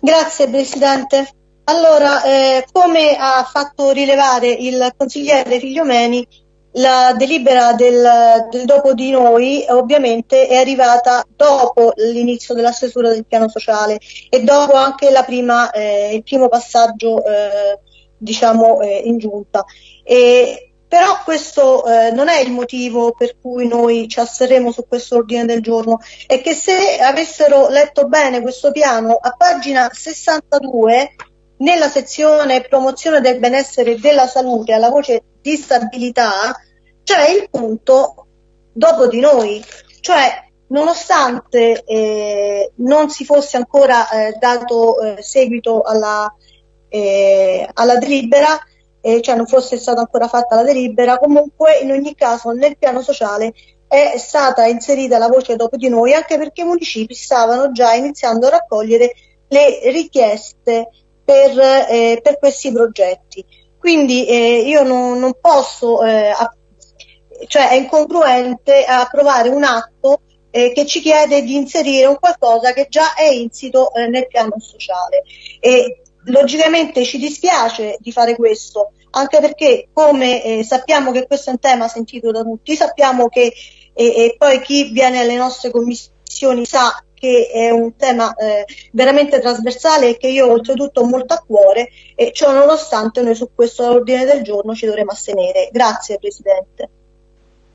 Grazie Presidente. Allora, eh, come ha fatto rilevare il consigliere Figliomeni, la delibera del, del, dopo di noi ovviamente è arrivata dopo l'inizio della stesura del piano sociale e dopo anche prima, eh, il primo passaggio eh, diciamo eh, in giunta. E, però questo eh, non è il motivo per cui noi ci asserremo su questo ordine del giorno, è che se avessero letto bene questo piano a pagina 62 nella sezione promozione del benessere e della salute alla voce disabilità c'è il punto dopo di noi, cioè nonostante eh, non si fosse ancora eh, dato eh, seguito alla, eh, alla delibera, eh, cioè non fosse stata ancora fatta la delibera, comunque in ogni caso nel piano sociale è stata inserita la voce dopo di noi anche perché i municipi stavano già iniziando a raccogliere le richieste per, eh, per questi progetti. Quindi eh, io non, non posso eh, cioè è incongruente approvare un atto eh, che ci chiede di inserire un qualcosa che già è insito eh, nel piano sociale. E logicamente ci dispiace di fare questo, anche perché come eh, sappiamo che questo è un tema sentito da tutti, sappiamo che e poi chi viene alle nostre commissioni sa che è un tema eh, veramente trasversale e che io oltretutto ho molto a cuore e ciò nonostante noi su questo ordine del giorno ci dovremo astenere. Grazie Presidente.